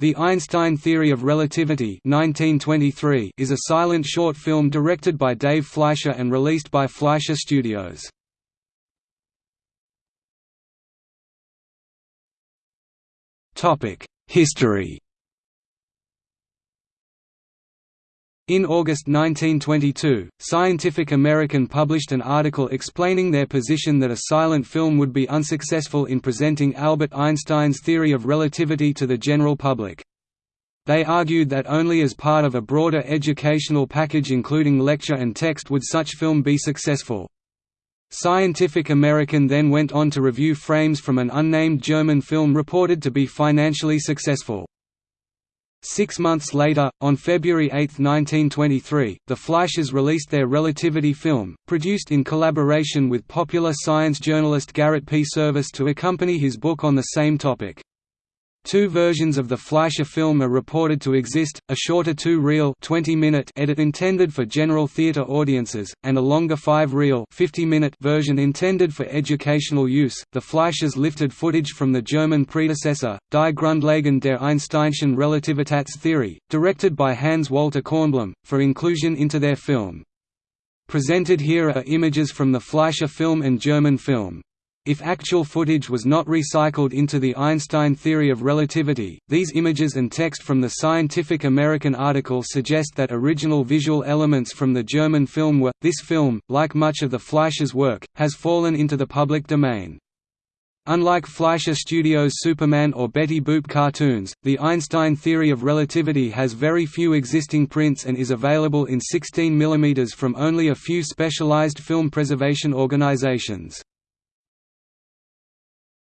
The Einstein Theory of Relativity 1923 is a silent short film directed by Dave Fleischer and released by Fleischer Studios. History In August 1922, Scientific American published an article explaining their position that a silent film would be unsuccessful in presenting Albert Einstein's theory of relativity to the general public. They argued that only as part of a broader educational package including lecture and text would such film be successful. Scientific American then went on to review frames from an unnamed German film reported to be financially successful. Six months later, on February 8, 1923, the Fleischers released their Relativity film, produced in collaboration with popular science journalist Garrett P. Serviss to accompany his book on the same topic. Two versions of the Fleischer film are reported to exist, a shorter two-reel edit intended for general theater audiences, and a longer five-reel version intended for educational use. The Fleischers lifted footage from the German predecessor, Die Grundlagen der Einsteinschen Relativitätstheorie, directed by Hans Walter Kornblum, for inclusion into their film. Presented here are images from the Fleischer film and German film. If actual footage was not recycled into the Einstein theory of relativity, these images and text from the Scientific American article suggest that original visual elements from the German film were. This film, like much of the Fleischer's work, has fallen into the public domain. Unlike Fleischer Studios' Superman or Betty Boop cartoons, the Einstein theory of relativity has very few existing prints and is available in 16 mm from only a few specialized film preservation organizations.